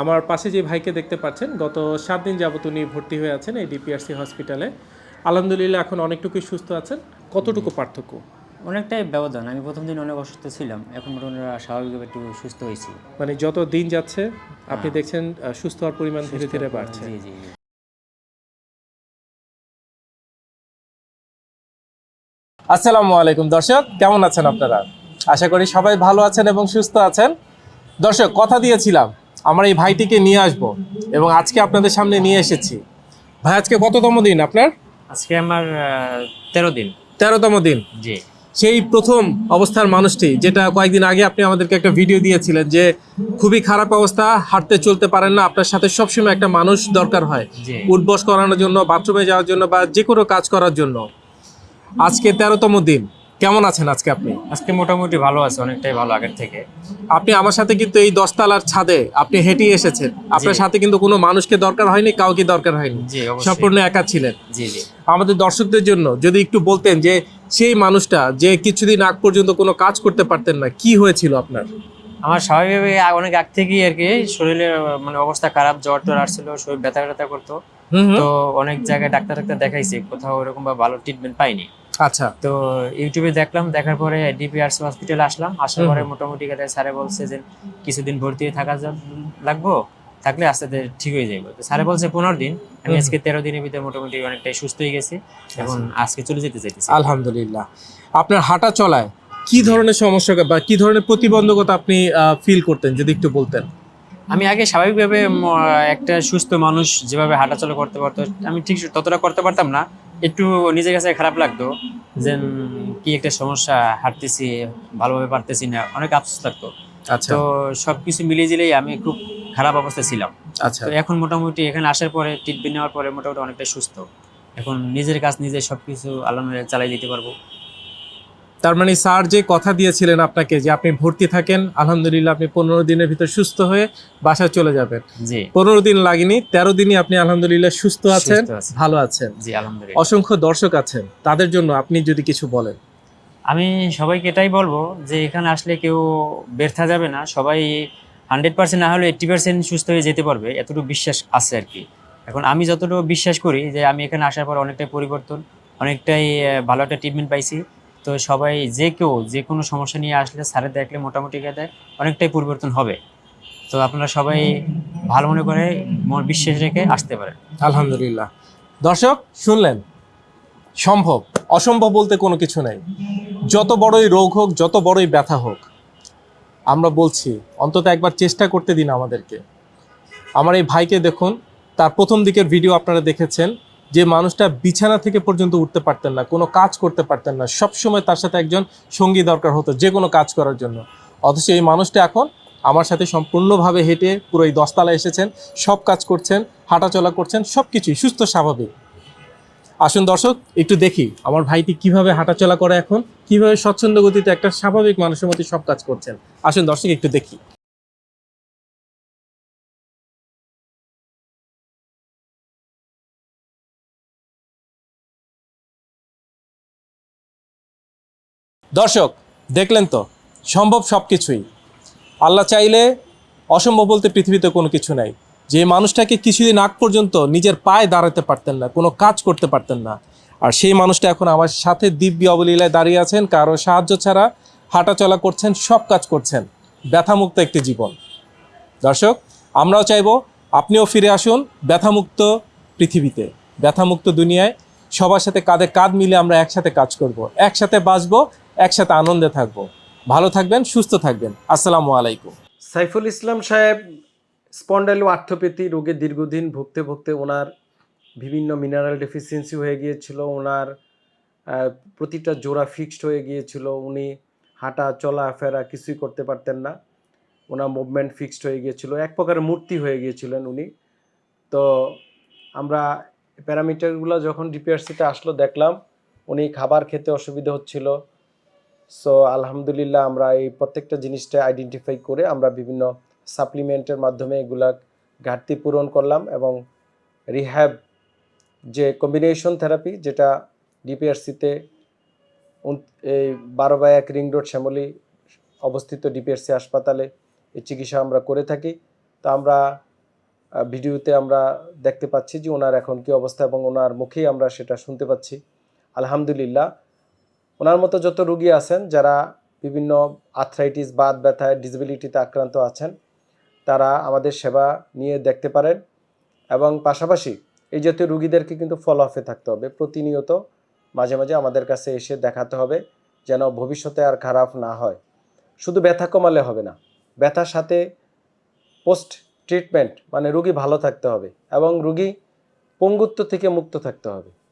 আমার পাশে যে ভাইকে দেখতে পাচ্ছেন গত সাত দিন যাবত উনি ভর্তি হয়ে আছেন এই ডিপিআরসি হসপিটালে। আলহামদুলিল্লাহ এখন অনেকটুকুই সুস্থ আছেন। কতটুকু পার্থক্য? অনেকটাই ব্যবধান। আমি প্রথম দিন অনেক অসুস্থ ছিলাম। এখন মোটামুটি স্বাভাবিকভাবে একটু সুস্থ হয়েছি। মানে যত দিন যাচ্ছে আপনি দেখছেন সুস্থ হওয়ার পরিমাণ ধীরে ধীরে বাড়ছে। জি জি জি। আসসালামু আলাইকুম দর্শক কেমন আছেন আপনারা? আশা করি সবাই ভালো আছেন এবং সুস্থ আছেন। দর্শক কথা দিয়েছিলাম আমার এই ভাইটিকে নিয়ে আসব এবং আজকে আপনাদের সামনে নিয়ে এসেছি। ভাই আজকে কততম দিন আপনার? আজকে আমার তেরো দিন। তেরোতম দিন। জি। সেই প্রথম অবস্থার মানুষটি যেটা কয়েকদিন আগে আপনি আমাদেরকে একটা ভিডিও দিয়েছিলেন যে খুবই খারাপ অবস্থা হাঁটতে চলতে পারেন না আপনার সাথে সবসময় একটা মানুষ দরকার হয়। উঠবস করানোর জন্য বাথরুমে যাওয়ার জন্য বা যে কোনো কাজ করার জন্য। আজকে তেরোতম দিন। কেমন আছেন আজকে আপনি? আজকে মোটামুটি ভালো আছে অনেকটাই ভালো আগের থেকে। আপনি আমার সাথে কিন্তু এই দশতলার ছাদে আপনি হেঁটে এসেছেন। আপনার সাথে কিন্তু কোনো মানুষকে দরকার হয়নি কাউকে দরকার হয়নি। সম্পূর্ণ একা ছিলেন। জি জি। আমাদের দর্শকদের জন্য যদি একটু বলতেন যে সেই মানুষটা যে কিছুদিন আগ পর্যন্ত কোনো কাজ করতে পারতেন না কি হয়েছিল আপনার? আমার স্বাভাবিকভাবে অনেক আগ থেকেই আর কি শরীরের মানে অবস্থা খারাপ জ্বর টর আসছিল শরীর ব্যথা ব্যথা করতো। তো অনেক জায়গায় ডাক্তার ডাক্তার দেখাইছি কোথাও ওরকম বা ভালো ট্রিটমেন্ট পাইনি। আচ্ছা। তো ইউটিউবে দেখলাম দেখার পরে ডিপিআরসি হসপিটালে আসলাম। আসার পরে মোটামুটি কথা স্যারে বলছে যে কিছুদিন ভর্তি থাকা লাগবো থাকলে আস্তে আস্তে ঠিক হয়ে যাবে তো স্যারে বলছে পনেরো দিন। আমি আজকে তেরো দিনের ভিতরে মোটামুটি অনেকটাই সুস্থ হয়ে গেছি এখন আজকে চলে যেতে চাইতেছি। আলহামদুলিল্লাহ। আপনার হাঁটা চলায় কি ধরনের সমস্যা বা কি ধরনের প্রতিবন্ধকতা আপনি ফিল করতেন যদি একটু বলতেন? আমি আগে স্বাভাবিকভাবে একটা সুস্থ মানুষ যেভাবে হাঁটাচলা করতে পারতো আমি ঠিক ততটা করতে পারতাম না। একটু নিজের কাছে খারাপ লাগতো যে কি একটা সমস্যা হাঁটতেছি ভালোভাবে পারতেছি না অনেক আফসোস লাগতো। আচ্ছা। তো সবকিছু মিলিয়ে জিলেই আমি খুব খারাপ অবস্থায় ছিলাম। আচ্ছা। তো এখন মোটামুটি এখানে আসার পরে ট্রিটমেন্ট নেওয়ার পরে মোটামুটি অনেকটা সুস্থ। এখন নিজের কাজ নিজে সবকিছু আল্লাহ চালাই দিতে পারব। তার মানে স্যার যে কথা দিয়েছিলেন আপনাকে যে আপনি ভর্তি থাকেন আলহামদুলিল্লাহ আপনি পনেরো দিনের ভিতর সুস্থ হয়ে বাসায় চলে যাবেন। পনেরো দিন লাগেনি তেরো দিনই আপনি আলহামদুলিল্লাহ সুস্থ আছেন ভালো আছেন। অসংখ্য দর্শক আছেন তাদের জন্য আপনি যদি কিছু বলেন। আমি সবাইকে এটাই বলব যে এখানে আসলে কেউ ব্যর্থা যাবে না সবাই হান্ড্রেড পার্সেন্ট না হলে এইট্টি পার্সেন্ট সুস্থ হয়ে যেতে পারবে এতটুকু বিশ্বাস আছে আর কি। এখন আমি যতটুকু বিশ্বাস করি যে আমি এখানে আসার পর অনেকটাই পরিবর্তন অনেকটাই ভালো একটা ট্রিটমেন্ট পাইছি। তো সবাই যে কেউ যে কোনো সমস্যা নিয়ে আসলে স্যারে দেখলে মোটামুটি কথা অনেকটাই পরিবর্তন হবে। তো আপনারা সবাই ভালো মনে করে বিশ্বাস রেখে আসতে পারেন। আলহামদুলিল্লাহ। দর্শক, শুনলেন? সম্ভব। অসম্ভব বলতে কোনো কিছু নাই। যত বড়ই রোগ হোক, যত বড়ই ব্যথা হোক, আমরা বলছি, অন্তত একবার চেষ্টা করতে দিন আমাদেরকে। আমার এই ভাইকে দেখুন, তার প্রথম দিকের ভিডিও আপনারা দেখেছেন। যে মানুষটা বিছানা থেকে পর্যন্ত উঠতে পারতেন না, কোনো কাজ করতে পারতেন না সব সময় তার সাথে একজন সঙ্গী দরকার হতো যে কোনো কাজ করার জন্য। অথচ এই মানুষটা এখন আমার সাথে সম্পূর্ণভাবে হেঁটে পুরো এই দশতলা এসেছেন, সব কাজ করছেন, হাঁটাচলা করছেন সব কিছুই সুস্থ, স্বাভাবিক। আসুন দর্শক, একটু দেখি আমার ভাইটি কীভাবে হাঁটাচলা করে এখন, কীভাবে স্বচ্ছন্দ গতিতে একটা স্বাভাবিক মানুষের মতো সব কাজ করছেন। আসুন দর্শক, একটু দেখি। দর্শক, দেখলেন তো, সম্ভব সব কিছুই আল্লাহ চাইলে অসম্ভব বলতে পৃথিবীতে কোনো কিছু নাই। যে মানুষটাকে কিছুদিন আগ পর্যন্ত নিজের পায়ে দাঁড়াতে পারতেন না, কোনো কাজ করতে পারতেন না। আর সেই মানুষটা এখন আমার সাথে দিব্য অবলীলায় দাঁড়িয়ে আছেন, কারও সাহায্য ছাড়া হাঁটাচলা করছেন, সব কাজ করছেন। ব্যথামুক্ত একটি জীবন। দর্শক, আমরাও চাইব আপনিও ফিরে আসুন ব্যথামুক্ত পৃথিবীতে, ব্যথামুক্ত দুনিয়ায়। সবার সাথে কাঁধে কাঁধ মিলে আমরা একসাথে কাজ করব, একসাথে বাঁচবো একসাথে আনন্দে থাকব। ভালো থাকবেন, সুস্থ থাকবেন। আসসালামু আলাইকুম। সাইফুল ইসলাম সাহেব স্পন্ডাইলো আর্থোপ্যাথি রোগে দীর্ঘদিন ভুগতে ভুগতে ওনার বিভিন্ন মিনারেল ডেফিসিয়েন্সি হয়ে গিয়েছিল, ওনার প্রতিটা জোড়া ফিক্সড হয়ে গিয়েছিল, উনি হাঁটা, চলা, ফেরা কিছুই করতে পারতেন না। ওনার মুভমেন্ট ফিক্সড হয়ে গিয়েছিল, এক প্রকারের মূর্তি হয়ে গিয়েছিলেন উনি। তো আমরা প্যারামিটারগুলো যখন ডিপিআরসিতে আসলো, দেখলাম উনি খাবার খেতে অসুবিধা হচ্ছিল সো আলহামদুলিল্লাহ, আমরা এই প্রত্যেকটা জিনিসটা আইডেন্টিফাই করে আমরা বিভিন্ন সাপ্লিমেন্টের মাধ্যমে এগুলা ঘাটতি পূরণ করলাম এবং রিহ্যাব যে কম্বিনেশন থেরাপি যেটা ডিপিআরসিতে এই বারো বাই এক রিং রোড শ্যামলী অবস্থিত ডিপিআরসি হাসপাতালে এই চিকিৎসা আমরা করে থাকি। তো আমরা ভিডিওতে আমরা দেখতে পাচ্ছি যে ওনার এখন কি অবস্থা এবং ওনার মুখেই আমরা সেটা শুনতে পাচ্ছি। আলহামদুলিল্লাহ ওনার মতো যত রুগী আছেন, যারা বিভিন্ন আর্থ্রাইটিস বাদ ব্যথায় ডিসেবিলিটিতে আক্রান্ত আছেন, তারা আমাদের সেবা নিয়ে দেখতে পারেন এবং পাশাপাশি এই জাতীয় রুগীদেরকে কিন্তু ফলো আপে থাকতে হবে। প্রতিনিয়ত মাঝে মাঝে আমাদের কাছে এসে দেখাতে হবে যেন ভবিষ্যতে আর খারাপ না হয়। শুধু ব্যথা কমালে হবে না, ব্যথার সাথে পোস্ট ট্রিটমেন্ট মানে রুগী ভালো থাকতে হবে এবং রুগী পঙ্গুত্ব থেকে মুক্ত থাকতে হবে।